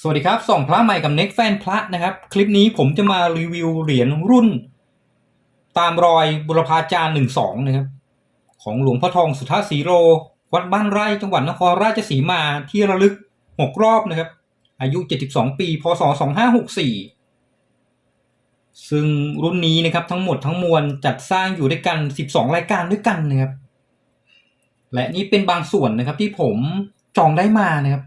สวัสดีครับส่องพระใหม่กับเน็กแฟนพระนะครับ คลิปนี้ผมจะมารีวิวเหรียญรุ่น ตามรอยบุรพาจารย์หนึ่งสองนะครับ ของหลวงพ่อทองสุทธาสีโร วัดบ้านไร่จังหวัดนครราชสีมาที่ระลึกหกรอบนะครับ อายุ 72 ปี พศ 2564 ซึ่งรุ่นนี้นะครับทั้งหมดทั้งมวลจัดสร้างอยู่ด้วยกัน 12 รายการด้วยกันนะครับ และนี่เป็นบางส่วนนะครับที่ผมจองได้มานะครับ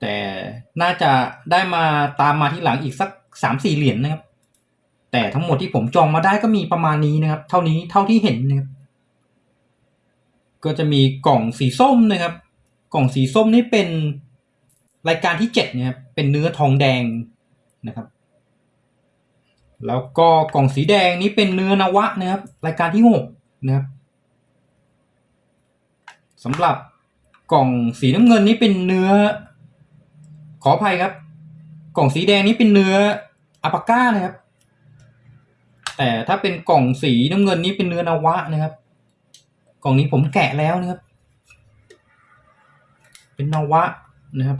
แต่ น่าจะได้มาตามมาที่หลังอีกสักสามสี่เหรียญนะครับ แต่ทั้งหมดที่ผมจองมาได้ก็มีประมาณนี้นะครับ เท่านี้เท่าที่เห็นนะครับก็จะมีกล่องสีส้มนะครับ กล่องสีส้มนี่เป็นรายการที่เจ็ดนะครับเป็นเนื้อทองแดงนะครับ แล้วก็กล่องสีแดงนี้เป็นเนื้อนวะนะครับ รายการที่หกนะครับสำหรับกล่องสีน้ำเงินนี้เป็นเนื้อ ขออภัยครับ กล่องสีแดงนี้เป็นเนื้ออัปาก้านะครับ แต่ถ้าเป็นกล่องสีน้ำเงินนี้เป็นเนื้อนวะนะครับ กล่องนี้ผมแกะแล้วนะครับ เป็นนวะนะครับ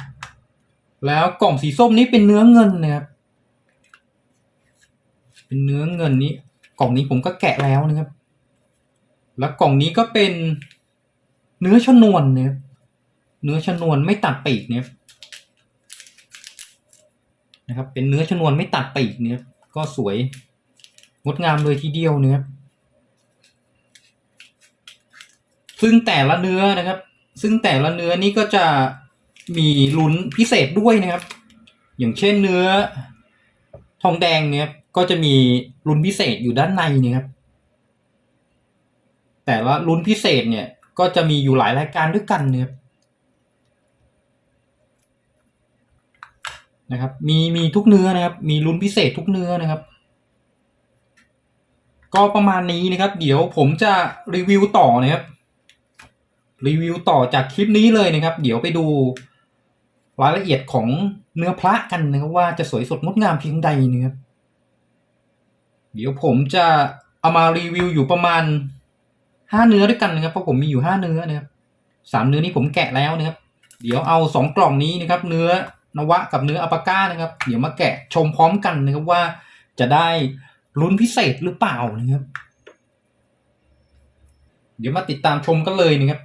แล้วกล่องสีส้มนี้เป็นเนื้อเงินนะครับ เป็นเนื้อเงินนี้ กล่องนี้ผมก็แกะแล้วนะครับ แล้วกล่องนี้ก็เป็นเนื้อชนวนนะครับเนื้อชนวนไม่ตัดปีกเนะครับ นะครับ เป็นเนื้อชนวนไม่ตัดปีกเนี่ยก็สวยงดงามเลยทีเดียวเนี่ยครับซึ่งแต่ละเนื้อนะครับ ซึ่งแต่ละเนื้อนี่ก็จะมีลุ้นพิเศษด้วยนะครับ อย่างเช่นเนื้อทองแดงเนี่ยก็จะมีลุ้นพิเศษอยู่ด้านในเนี่ยครับ แต่ละลุ้นพิเศษเนี่ยก็จะมีอยู่หลายรายการด้วยกันเนี่ยครับ นะครับ มีมีทุกเนื้อนะครับ มีลุ้นพิเศษทุกเนื้อนะครับ ก็ประมาณนี้นะครับ เดี๋ยวผมจะรีวิวต่อนะครับ รีวิวต่อจากคลิปนี้เลยนะครับ เดี๋ยวไปดูรายละเอียดของเนื้อพระกันนะครับว่าจะสวยสดงดงามเพียงใดนะครับ เดี๋ยวผมจะเอามารีวิวอยู่ประมาณห้าเนื้อด้วยกันนะครับเพราะผมมีอยู่ห้าเนื้อนะครับสามเนื้อนี้ผมแกะแล้วนะครับ เดี๋ยวเอาสองกล่องนี้นะครับ เนื้อ นวะกับเนื้ออัปาก้านะครับ เดี๋ยวมาแกะชมพร้อมกันนะครับว่าจะได้ลุ้นพิเศษหรือเปล่านะครับ เดี๋ยวมาติดตามชมกันเลยนะครับ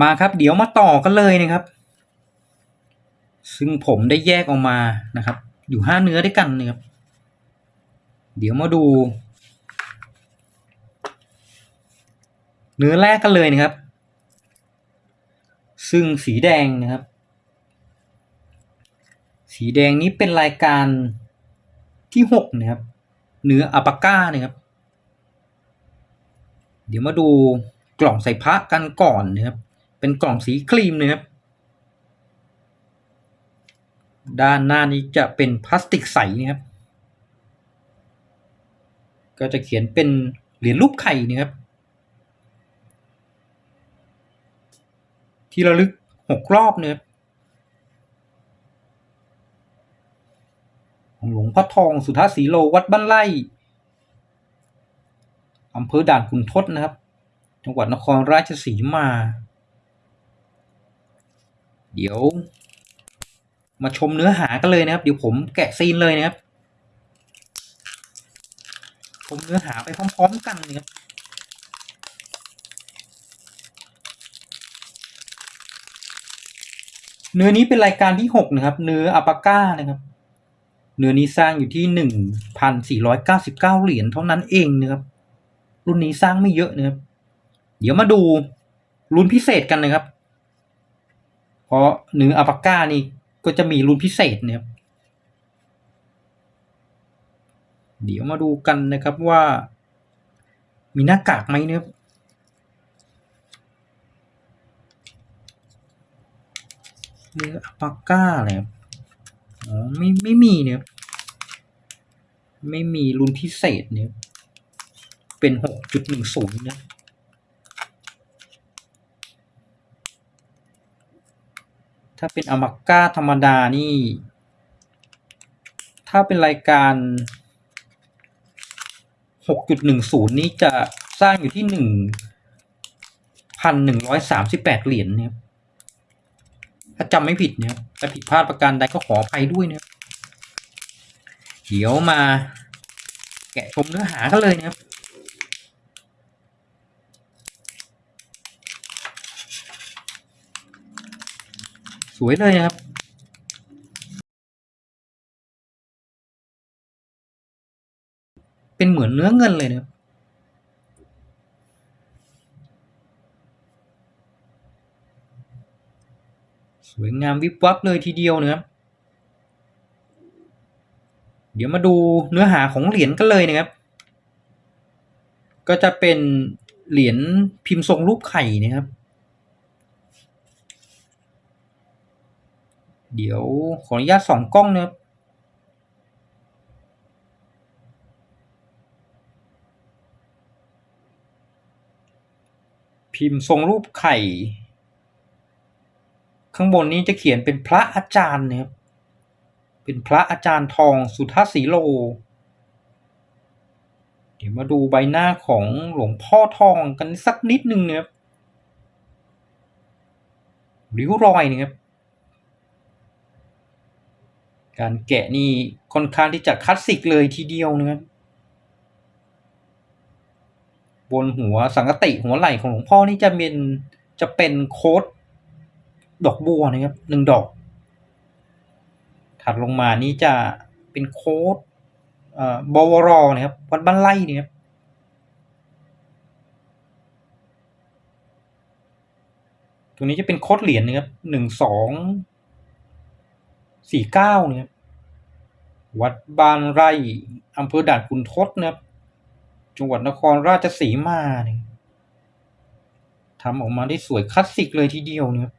มาครับ เดี๋ยวมาต่อกันเลยนะครับ ซึ่งผมได้แยกออกมานะครับ อยู่ห้าเนื้อด้วยกันนะครับ เดี๋ยวมาดู เนื้อแรกกันเลยนะครับ ซึ่งสีแดงนะครับ สีแดงนี้เป็นรายการที่หกนะครับ เนื้ออัปาก้านะครับ เดี๋ยวมาดูกล่องใส่พระกันก่อนนะครับ เป็นกล่องสีครีมนะครับ ด้านหน้านี้จะเป็นพลาสติกใสนะครับ ก็จะเขียนเป็นเหรียญรูปไข่นะครับ ที่ระลึกหกรอบนะครับของหลวงพ่อทองสุทธาสีโลวัดบ้านไร่อำเภอด่านขุนทดนะครับ จังหวัดนครราชสีมา เดี๋ยว มาชมเนื้อหากันเลยนะครับ เดี๋ยวผมแกะซีนเลยนะครับ ชมเนื้อหาไปพร้อม ๆ กันนะครับเนื้อนี้เป็นรายการที่หกนะครับ เนื้ออัปาก้านะครับ เนื้อนี้สร้างอยู่ที่หนึ่งพันสี่ร้อยเก้าสิบเก้าเหรียญเท่านั้นเองนะครับ รุ่นนี้สร้างไม่เยอะนะครับ เดี๋ยวมาดูรุ่นพิเศษกันนะครับ เพราะเนื้ออัปาก้านี่ ก็จะมีรุ่นพิเศษเนะครับเดี๋ยวมาดูกันนะครับว่า มีหน้ากากไหมเนะครับเนื้ออปาก้าอะไรอ๋อไม่ไม่มีเนี่ยไม่มีรุ่นพิเศษเนี่ยเป็นหกจุดหนึ่งศูนย์นะ ถ้าเป็นอมาก้าธรรมดานี่ ถ้าเป็นรายการ 6.10 นี่จะสร้างอยู่ที่หนึ่งพันหนึ่งร้อยสามสิบแปดเหรียญเนี่ยถ้าจำไม่ผิดเนี่ยถ้าผิดพลาดประการใดก็ขออภัยด้วยเนี่ยเดี๋ยวมาแกะชมเนื้อหากันเลยนะครับ วยเลยครับเป็นเหมือนเนื้อเงินเลยนะครับสวยงามวิบวับเลยทีเดียวนะครับเดี๋ยวมาดูเนื้อหาของเหรียญกันเลยนะครับ ก็จะเป็นเหรียญพิมพ์ทรงรูปไข่นะครับ เดี๋ยวขออนุญาตส่องกล้องนะครับพิมพ์ทรงรูปไข่ ข้างบนนี้จะเขียนเป็นพระอาจารย์นะครับเป็นพระอาจารย์ทองสุทัศสีโล เดี๋ยวมาดูใบหน้าของหลวงพ่อทองกันสักนิดนึงนะครับริ้วรอยนะครับ การแกะนี่ค่อนข้างที่จะคลาสสิกเลยทีเดียวนะครับบนหัวสังกติหัวไหล่ของหลวงพ่อนี่จะเป็นจะเป็นโค้ดดอกบัวนะครับหนึ่งดอก ถัดลงมานี่จะเป็นโค้ดเอ่อบวรนะครับวัดบ้านไร่นะครับตรงนี้จะเป็นโค้ดเหรียญนะครับหนึ่งสอง สี่เก้าเนะครับวัดบ้านไร่อำเภอด่านขุนทดนะครับจังหวัดนครราชสีมาเนี่ยทำออกมาได้สวยคลาสสิกเลยทีเดียวเนะครับ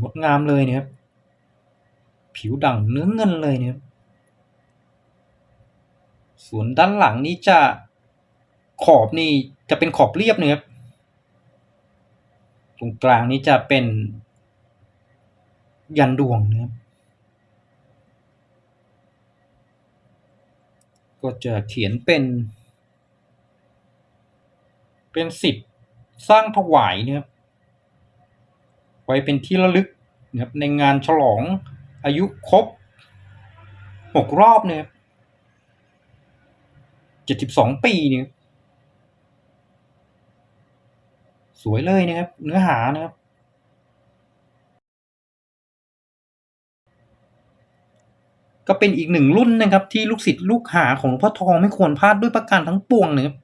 งดงามเลยเนะครับผิวดั่งเนื้อเงินเลยเนะครับส่วนด้านหลังนี้จะขอบนี่จะเป็นขอบเรียบเนะครับ ตรงกลางนี้จะเป็น ยันดวงนะครับก็จะเขียนเป็น เป็นสิบสร้างถวายนะครับไว้เป็นที่ระลึกนะครับในงานฉลองอายุครบหกรอบเนี่ยเจ็ดสิบสองปีเนี่ย สวยเลยนะครับ เนื้อหานะครับ ก็เป็นอีกหนึ่งรุ่นนะครับ ที่ลูกศิษย์ลูกหาของหลวงพ่อทองไม่ควรพลาดด้วยประการทั้งปวงนะครับ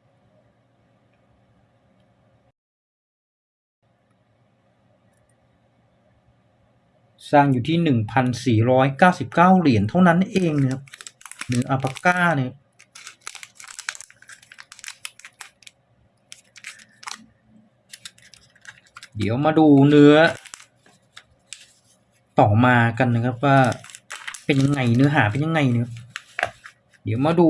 สร้างอยู่ที่หนึ่งพันสี่ร้อยเก้าสิบเก้าเหรียญเท่านั้นเองนะครับเนื้ออัลปาก้าเนี่ย เดี๋ยวมาดูเนื้อ ต่อมากันนะครับว่า เป็นยังไงเนื้อหาเป็นยังไงเนี่ยเดี๋ยวมาดู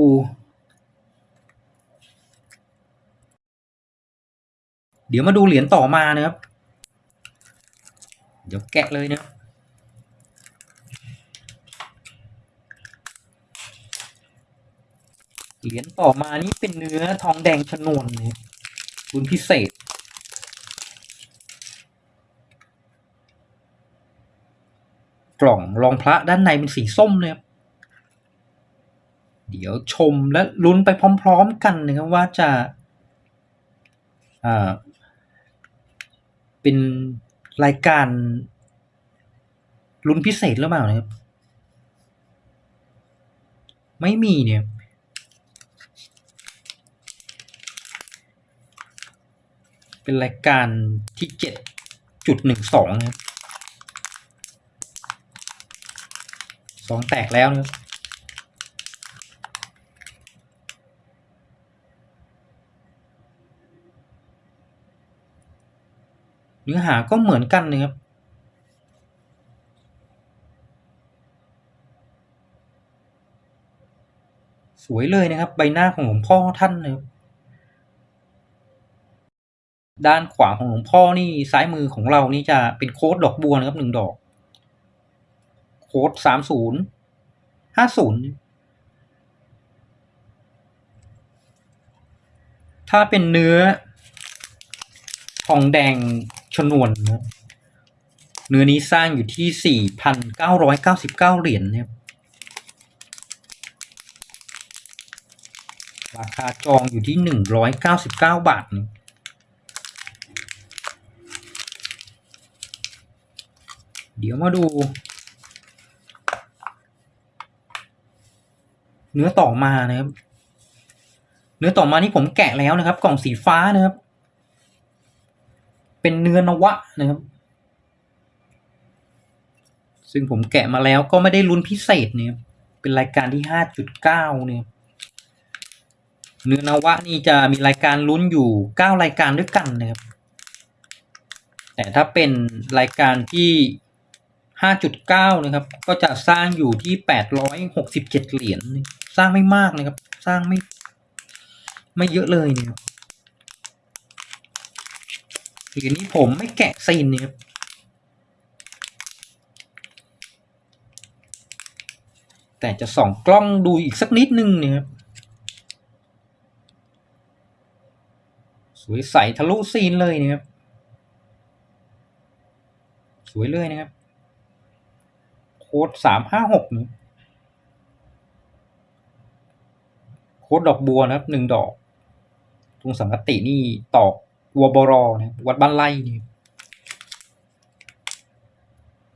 เดี๋ยวมาดูเหรียญต่อมานะครับ เดี๋ยวแกะเลยนะเหรียญต่อมานี่เป็นเนื้อทองแดงชนวนเนี่ยรุ่นพิเศษ กล่องรองพระด้านในเป็นสีส้มนะครับ เดี๋ยวชมและลุ้นไปพร้อมๆกันนะครับว่าจะอ่าเป็นรายการลุ้นพิเศษหรือเปล่านะครับ ไม่มีเนี่ยเป็นรายการที่เจ็ดจุดหนึ่งสองนะครับ สองแตกแล้วนะเนื้อหาก็เหมือนกันนะครับสวยเลยนะครับ ใบหน้าของหลวงพ่อท่านนะครับด้านขวาของหลวงพ่อนี่ซ้ายมือของเรานี่จะเป็นโค้ดดอกบัวนะครับหนึ่งดอก โค้ดสามศูนย์ห้าศูนย์ถ้าเป็นเนื้อทองแดงชนวนนะเนื้อนี้สร้างอยู่ที่สี่พันเก้าร้อยเก้าสิบเก้าเหรียญเนะครับราคาจองอยู่ที่หนึ่งร้อยเก้าสิบเก้าบาทนะเดี๋ยวมาดู เนื้อต่อมานะครับ เนื้อต่อมานี่ผมแกะแล้วนะครับ กล่องสีฟ้านะครับ เป็นเนื้อนวะนะครับ ซึ่งผมแกะมาแล้วก็ไม่ได้ลุ้นพิเศษเนี่ยเป็นรายการที่ห้าจุดเก้าเนี่ยเนื้อนวะนี่จะมีรายการลุ้นอยู่เก้ารายการด้วยกันนะครับ แต่ถ้าเป็นรายการที่ห้าจุดเก้านะครับ ก็จะสร้างอยู่ที่แปดร้อยหกสิบเจ็ดเหรียญ สร้างไม่มากนะครับ สร้างไม่ ไม่เยอะเลยเนี่ยครับเหรียญนี้ผมไม่แกะซีนเนะครับแต่จะส่องกล้องดูอีกสักนิดนึงเนี่ยครับสวยใสทะลุซีนเลยนะครับ สวยเลยนะครับ โค้ดสามห้าหกนี่โค้ดดอกบัวนะครับหนึ่งดอกตรงสังกตินี่ตอกวัวบรอนะวัดบ้านไร่นี่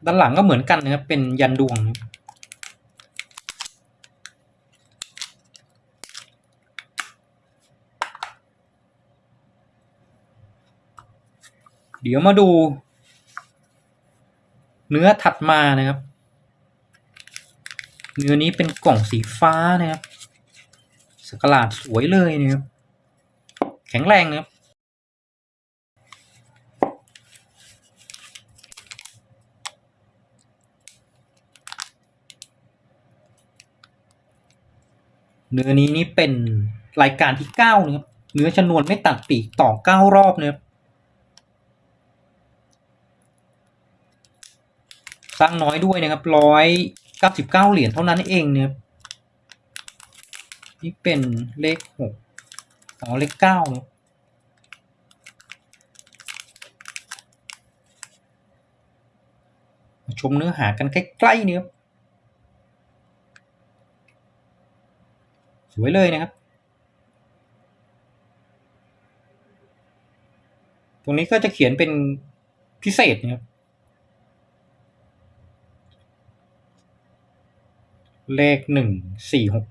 ด้านหลังก็เหมือนกันนะครับ เป็นยันดวงนะเดี๋ยวมาดู เนื้อถัดมานะครับ เนื้อนี้เป็นกล่องสีฟ้านะครับ สกลาดสวยเลยนะครับแข็งแรงนะครับเนื้อนี้นี่เป็นรายการที่เก้านะครับเนื้อชนวนไม่ตัดปีกต่อเก้ารอบนะครับสร้างน้อยด้วยนะครับร้อยเก้าสิบเก้าเหรียญเท่านั้นเองนะครับ นี่เป็นเลขหกอ๋อเลขเก้ามาชมเนื้อหากันใกล้ๆเนี่ยครับสวยเลยนะครับ ตรงนี้ก็จะเขียนเป็นพิเศษนะครับ เลขหนึ่งสี่หก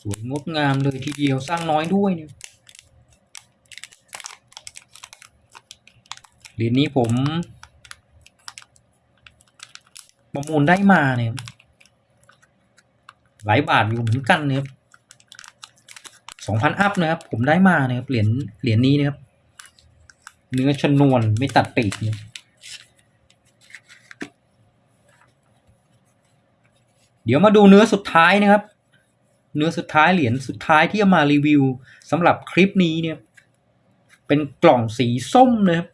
สวยงดงามเลยทีเดียวสร้างน้อยด้วยเนี่ยเหรียญนี้ผมประมูลได้มาเนี่ยหลายบาทอยู่เหมือนกันเนะครับสองพันอัพนะครับ ผมได้มาเนะครับเหรียญเหรียญนี้นะครับ เนื้อชนวนไม่ตัดปีกเนี่ยเดี๋ยวมาดูเนื้อสุดท้ายนะครับ เนื้อสุดท้ายเหรียญสุดท้ายที่เอามารีวิวสำหรับคลิปนี้เนี่ย เป็นกล่องสีส้มนะครับ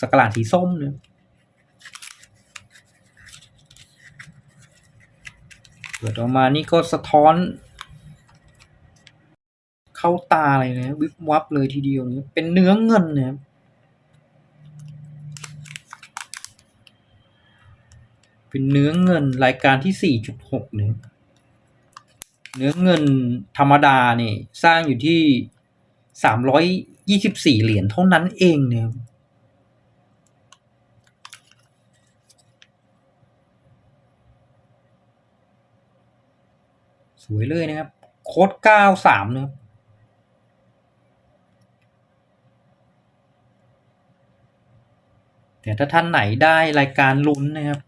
สกลาดสีส้มเนี่ยเปิดออกมานี่ก็สะท้อน เข้าตาเลยนะวิบวับเลยทีเดียวเนี่ยเป็นเนื้อเงินนะครับเป็นเนื้อเงินรายการที่ 4.6เนี่ย เนื้อเงินธรรมดาเนี่ยสร้างอยู่ที่324เหรียญเท่านั้นเองเนี่ยสวยเลยนะครับ โค้ด93นะครับแต่ถ้าท่านไหนได้รายการลุ้นนะครับ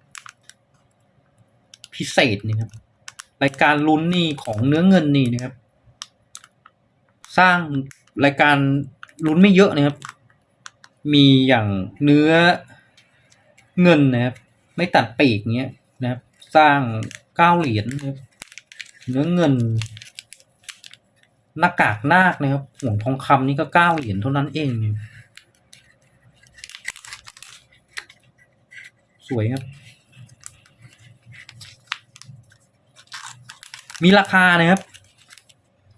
พิเศษนี่ครับ รายการลุ้นนี่ของเนื้อเงินนี่นะครับ สร้างรายการลุ้นไม่เยอะนะครับ มีอย่างเนื้อเงินนะครับ ไม่ตัดปีกเงี้ยนะครับ สร้างเก้าเหรียญนะครับเนื้อเงินหน้ากากนาคนะครับห่วงทองคำนี่ก็เก้าเหรียญเท่านั้นเองเนี่ยสวยครับ มีราคานะครับ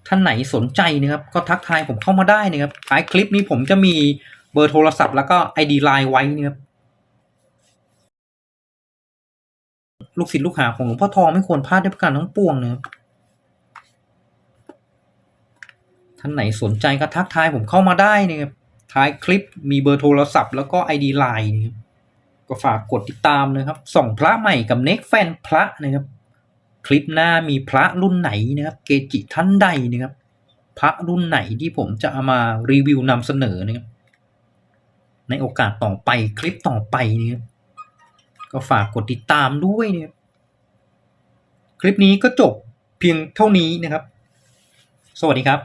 ท่านไหนสนใจนะครับ ก็ทักทายผมเข้ามาได้นะครับท้ายคลิปนี้ผมจะมีเบอร์โทรศัพท์แล้วก็ ID ไลน์ไว้นะครับลูกศิษย์ลูกหาของหลวงพ่อทองไม่ควรพลาดด้วยประการทั้งปวงนะครับท่านไหนสนใจก็ทักทายผมเข้ามาได้นะครับท้ายคลิปมีเบอร์โทรศัพท์แล้วก็ ID ไลน์นะครับก็ฝากกดติดตามนะครับ ส่องพระใหม่กับเน็กแฟนพระนะครับ คลิปหน้ามีพระรุ่นไหนนะครับ เกจิท่านใดนะครับ พระรุ่นไหนที่ผมจะเอามารีวิวนำเสนอนะครับ ในโอกาสต่อไปคลิปต่อไปนะครับก็ฝากกดติดตามด้วยนะครับ คลิปนี้ก็จบเพียงเท่านี้นะครับ สวัสดีครับ